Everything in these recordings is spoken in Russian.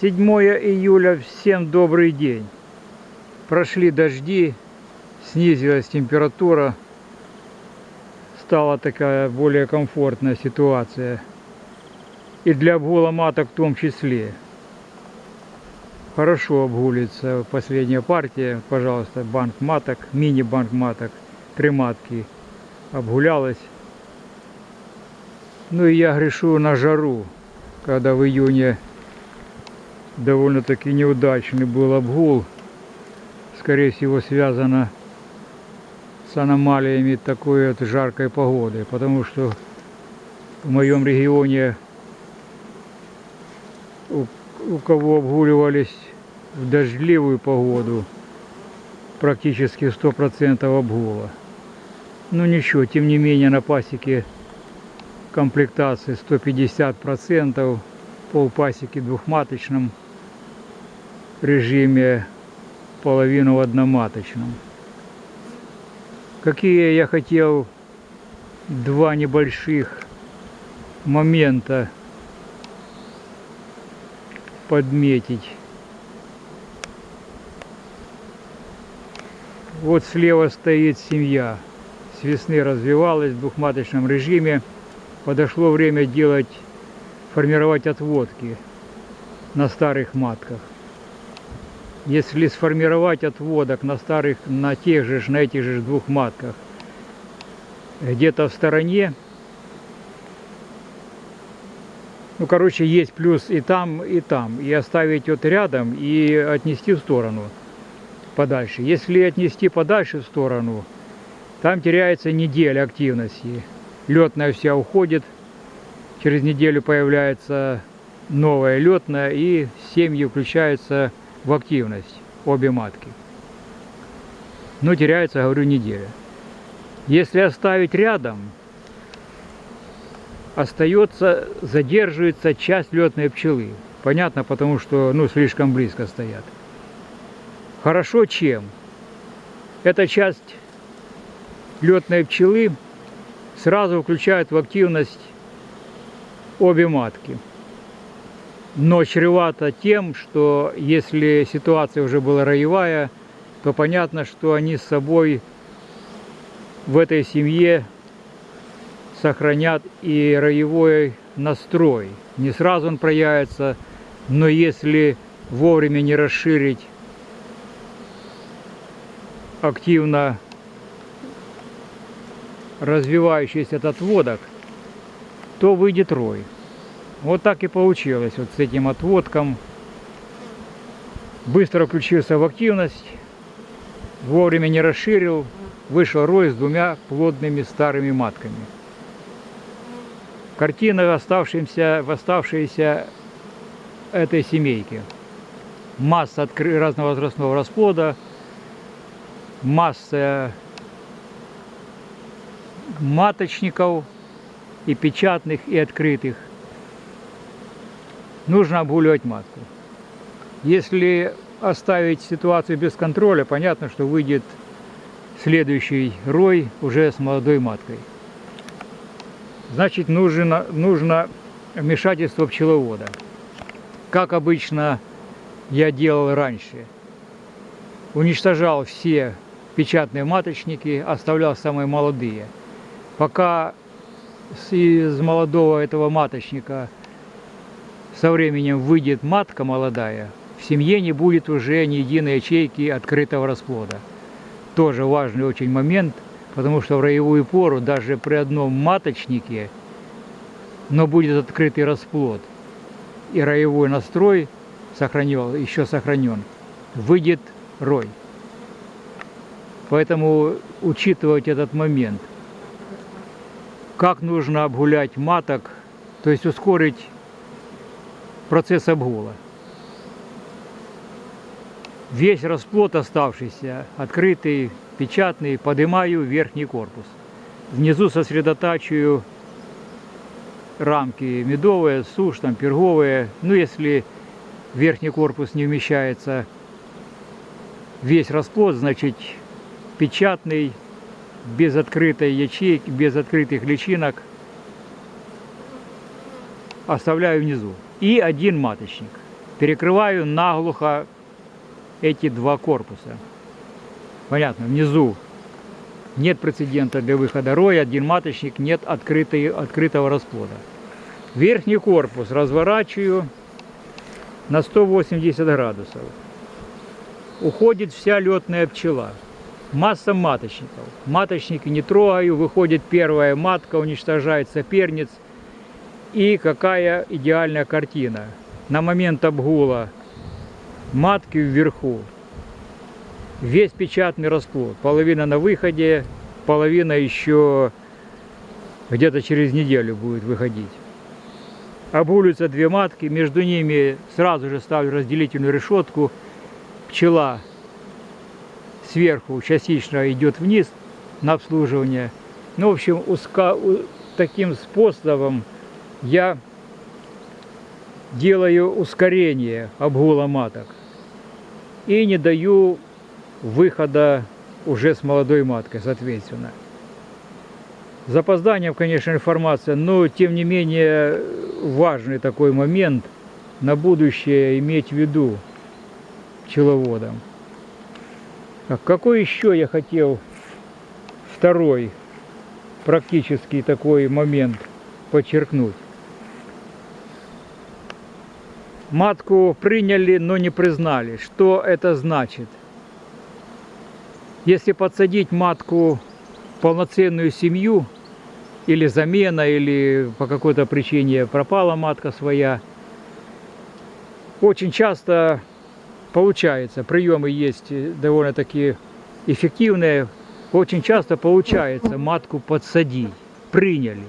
7 июля, всем добрый день. Прошли дожди, снизилась температура, стала такая более комфортная ситуация. И для обгула маток в том числе. Хорошо обгулится последняя партия, пожалуйста, банк маток, мини-банк маток, три матки обгулялась. Ну и я грешу на жару, когда в июне довольно-таки неудачный был обгул. Скорее всего, связано с аномалиями такой вот жаркой погоды, потому что в моем регионе у, у кого обгуливались в дождливую погоду, практически 100% обгула. Ну ничего, тем не менее на пасеке комплектации 150%, полпасеки двухматочном режиме, половину в одноматочном. Какие я хотел два небольших момента подметить. Вот слева стоит семья. С весны развивалась в двухматочном режиме. Подошло время делать, формировать отводки на старых матках если сформировать отводок на старых, на тех же, на этих же двух матках, где-то в стороне, ну, короче, есть плюс и там, и там, и оставить вот рядом, и отнести в сторону подальше. Если отнести подальше в сторону, там теряется неделя активности. Летная вся уходит, через неделю появляется новая летная, и семьи включаются в активность обе матки. Но теряется, говорю, неделя. Если оставить рядом, остается, задерживается часть летной пчелы. Понятно, потому что ну, слишком близко стоят. Хорошо чем? Эта часть летной пчелы сразу включает в активность обе матки но чревато тем, что если ситуация уже была роевая, то понятно, что они с собой в этой семье сохранят и роевой настрой. Не сразу он проявится, но если вовремя не расширить активно развивающийся этот водок, то выйдет рой. Вот так и получилось вот с этим отводком. Быстро включился в активность, вовремя не расширил, вышел рой с двумя плодными старыми матками. Картина в оставшемся, в оставшейся этой семейки. Масса разного возрастного расплода, масса маточников и печатных, и открытых нужно обгуливать матку. Если оставить ситуацию без контроля, понятно, что выйдет следующий рой уже с молодой маткой. Значит, нужно, нужно вмешательство пчеловода. Как обычно я делал раньше. Уничтожал все печатные маточники, оставлял самые молодые. Пока из молодого этого маточника со временем выйдет матка молодая, в семье не будет уже ни единой ячейки открытого расплода. Тоже важный очень момент, потому что в роевую пору даже при одном маточнике, но будет открытый расплод, и роевой настрой сохранил, еще сохранен, выйдет рой. Поэтому учитывать этот момент. Как нужно обгулять маток, то есть ускорить процесс обгула. Весь расплод оставшийся, открытый, печатный, поднимаю верхний корпус. Внизу сосредотачиваю рамки медовые, сушь, там, перговые. Ну, если верхний корпус не вмещается весь расплод, значит, печатный, без открытой ячейки, без открытых личинок оставляю внизу и один маточник. перекрываю наглухо эти два корпуса. Понятно, внизу нет прецедента для выхода роя, один маточник, нет открытой, открытого расплода. Верхний корпус разворачиваю на 180 градусов. Уходит вся летная пчела. Масса маточников. Маточники не трогаю, выходит первая матка, уничтожает соперниц. И какая идеальная картина. На момент обгула матки вверху. Весь печатный расплод. Половина на выходе, половина еще где-то через неделю будет выходить. Обгуливаются две матки, между ними сразу же ставлю разделительную решетку. Пчела сверху частично идет вниз на обслуживание. Ну, в общем, узко, таким способом я делаю ускорение обгула маток и не даю выхода уже с молодой маткой, соответственно. Запозданием, конечно, информация, но тем не менее важный такой момент на будущее иметь в виду пчеловодам. А какой еще я хотел второй практический такой момент подчеркнуть? Матку приняли, но не признали. Что это значит? Если подсадить матку в полноценную семью, или замена, или по какой-то причине пропала матка своя, очень часто получается, приемы есть довольно-таки эффективные, очень часто получается матку подсадить, приняли,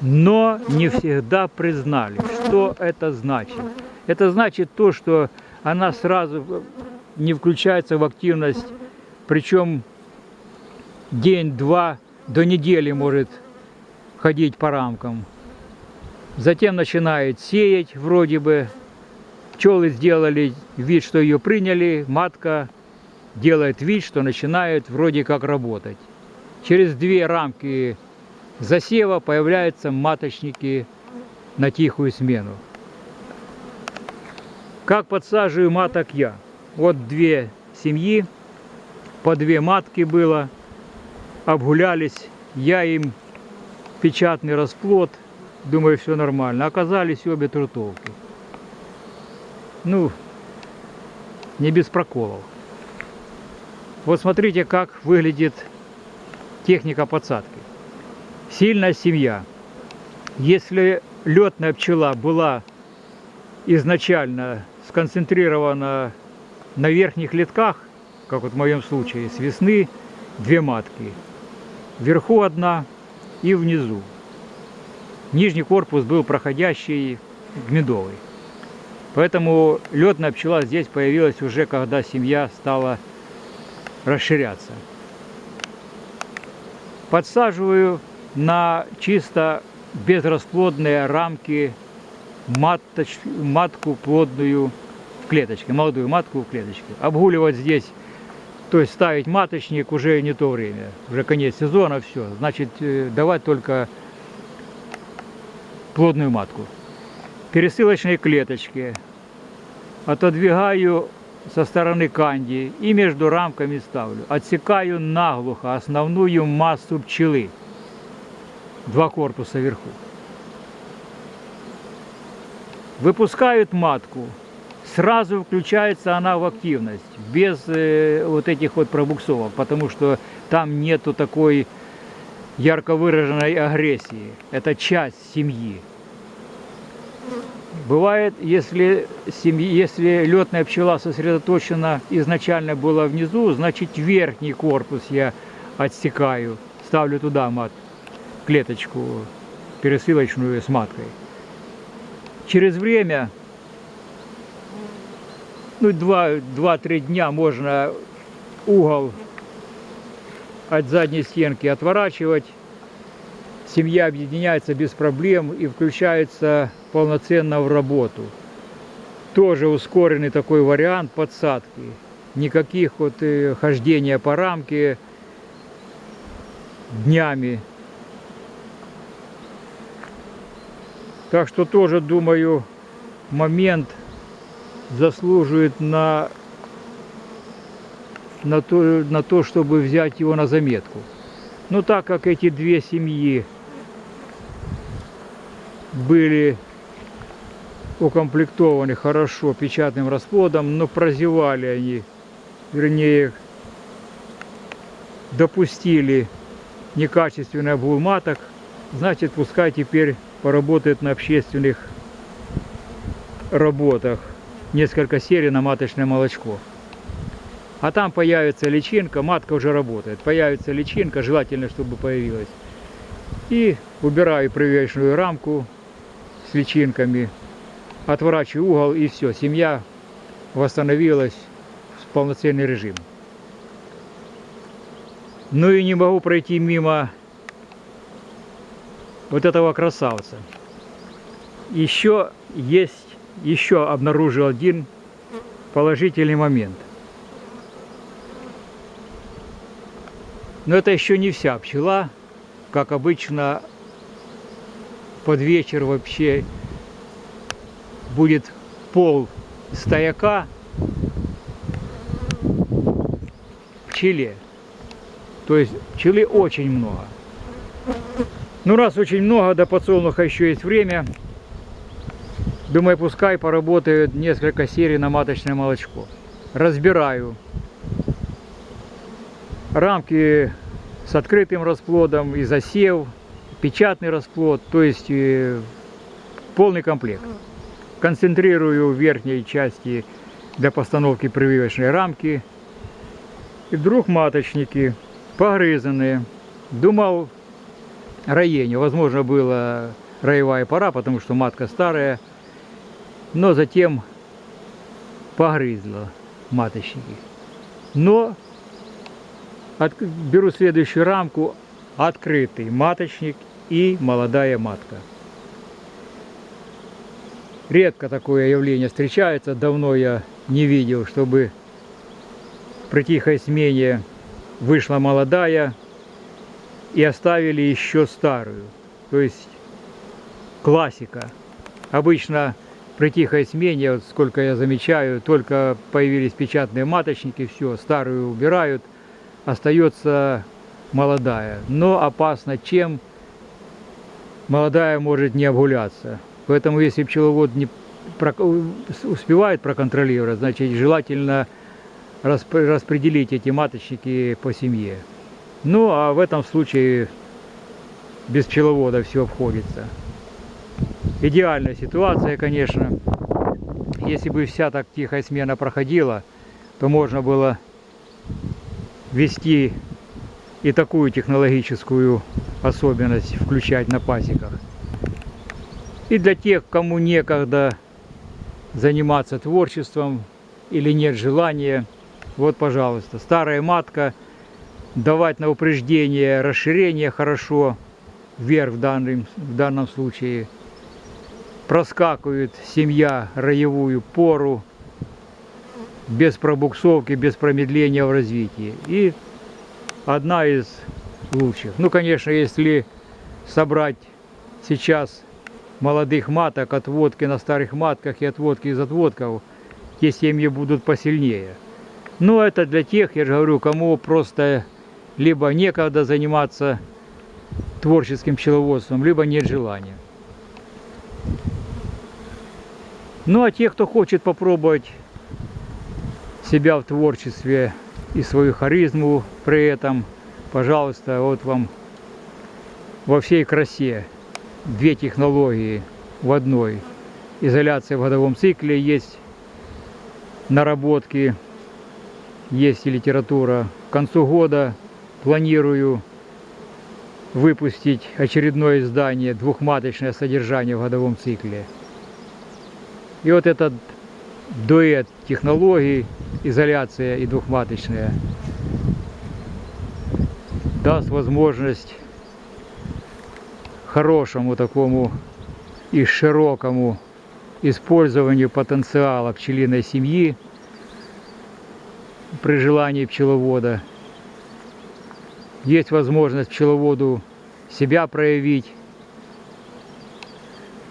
но не всегда признали. Что это значит? Это значит то, что она сразу не включается в активность, причем день-два до недели может ходить по рамкам. Затем начинает сеять вроде бы. Пчелы сделали вид, что ее приняли, матка делает вид, что начинает вроде как работать. Через две рамки засева появляются маточники на тихую смену. Как подсаживаю маток я? Вот две семьи, по две матки было, обгулялись, я им печатный расплод, думаю, все нормально. Оказались обе трутовки. Ну, не без проколов. Вот смотрите, как выглядит техника подсадки. Сильная семья. Если летная пчела была изначально сконцентрирована на верхних литках, как вот в моем случае, с весны две матки. Вверху одна и внизу. Нижний корпус был проходящий медовый. Поэтому летная пчела здесь появилась уже, когда семья стала расширяться. Подсаживаю на чисто безрасплодные рамки маточ, матку плодную в клеточке, молодую матку в клеточке. Обгуливать здесь, то есть ставить маточник уже не то время, уже конец сезона, все. Значит, э, давать только плодную матку. Пересылочные клеточки отодвигаю со стороны канди и между рамками ставлю. Отсекаю наглухо основную массу пчелы. Два корпуса вверху выпускают матку, сразу включается она в активность, без э, вот этих вот пробуксовок, потому что там нету такой ярко выраженной агрессии. Это часть семьи. Бывает, если, семьи, если летная пчела сосредоточена изначально была внизу, значит верхний корпус я отсекаю, ставлю туда мат, клеточку пересылочную с маткой через время, ну, 2-3 дня можно угол от задней стенки отворачивать. Семья объединяется без проблем и включается полноценно в работу. Тоже ускоренный такой вариант подсадки. Никаких вот э, хождения по рамке днями Так что тоже, думаю, момент заслуживает на, на, то, на то, чтобы взять его на заметку. Но так как эти две семьи были укомплектованы хорошо печатным расплодом, но прозевали они, вернее, допустили некачественный обгул маток, значит, пускай теперь поработает на общественных работах несколько серий на маточное молочко. А там появится личинка, матка уже работает. Появится личинка, желательно, чтобы появилась. И убираю прививочную рамку с личинками, отворачиваю угол и все, семья восстановилась в полноценный режим. Ну и не могу пройти мимо вот этого красавца. Еще есть, еще обнаружил один положительный момент. Но это еще не вся пчела. Как обычно, под вечер вообще будет пол стояка пчеле. То есть пчелы очень много. Ну, раз очень много, до подсолнуха еще есть время. Думаю, пускай поработают несколько серий на маточное молочко. Разбираю. Рамки с открытым расплодом и засев, печатный расплод, то есть э, полный комплект. Концентрирую в верхней части для постановки прививочной рамки. И вдруг маточники погрызанные. Думал, роению. Возможно, была роевая пора, потому что матка старая. Но затем погрызла маточники. Но от, беру следующую рамку. Открытый маточник и молодая матка. Редко такое явление встречается. Давно я не видел, чтобы при тихой смене вышла молодая и оставили еще старую. То есть классика. Обычно при тихой смене, вот сколько я замечаю, только появились печатные маточники, все, старую убирают, остается молодая. Но опасно чем? Молодая может не обгуляться. Поэтому если пчеловод не успевает проконтролировать, значит желательно распределить эти маточники по семье. Ну, а в этом случае без пчеловода все обходится. Идеальная ситуация, конечно. Если бы вся так тихая смена проходила, то можно было ввести и такую технологическую особенность включать на пасеках. И для тех, кому некогда заниматься творчеством или нет желания, вот, пожалуйста, старая матка – давать на упреждение расширение хорошо, вверх в данном, в данном случае. Проскакивает семья роевую пору, без пробуксовки, без промедления в развитии. И одна из лучших. Ну, конечно, если собрать сейчас молодых маток, отводки на старых матках и отводки из отводков, те семьи будут посильнее. Но это для тех, я же говорю, кому просто либо некогда заниматься творческим пчеловодством, либо нет желания. Ну а те, кто хочет попробовать себя в творчестве и свою харизму при этом, пожалуйста, вот вам во всей красе две технологии в одной. Изоляция в годовом цикле есть наработки, есть и литература. К концу года планирую выпустить очередное издание «Двухматочное содержание в годовом цикле». И вот этот дуэт технологий, изоляция и двухматочная, даст возможность хорошему такому и широкому использованию потенциала пчелиной семьи при желании пчеловода – есть возможность пчеловоду себя проявить.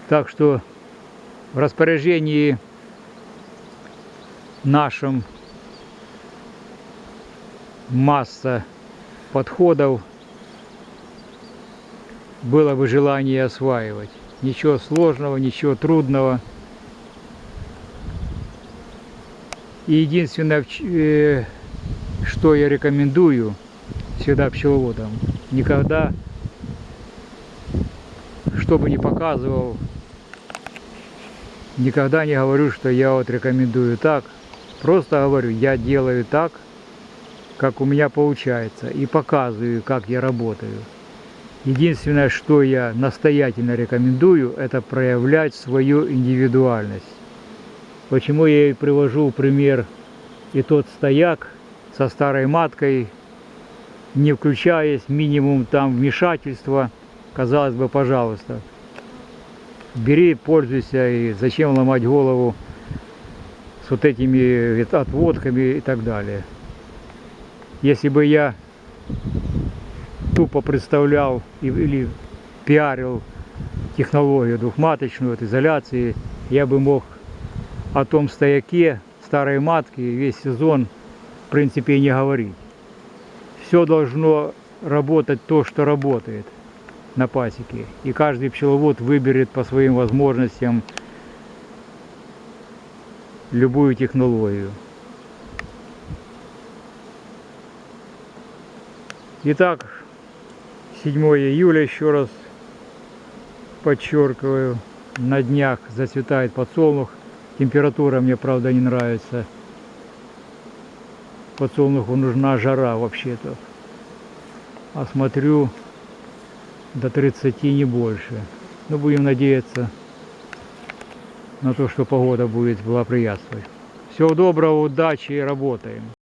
Так что в распоряжении нашем масса подходов было бы желание осваивать. Ничего сложного, ничего трудного. И единственное, э, что я рекомендую всегда пчеловодам, никогда, что бы ни показывал, никогда не говорю, что я вот рекомендую так. Просто говорю, я делаю так, как у меня получается, и показываю, как я работаю. Единственное, что я настоятельно рекомендую, это проявлять свою индивидуальность. Почему я и привожу пример и тот стояк со старой маткой, не включаясь, минимум там вмешательства, казалось бы, пожалуйста, бери, пользуйся, и зачем ломать голову с вот этими отводками и так далее. Если бы я тупо представлял или пиарил технологию двухматочную от изоляции, я бы мог о том стояке старой матки весь сезон в принципе и не говорить. Все должно работать то, что работает на пасеке. И каждый пчеловод выберет по своим возможностям любую технологию. Итак, 7 июля еще раз подчеркиваю. На днях зацветает подсолнух. Температура мне, правда, не нравится. Подсолнуху нужна жара вообще-то. А смотрю, до 30 не больше. Но будем надеяться на то, что погода будет благоприятствовать. Всего доброго, удачи и работаем.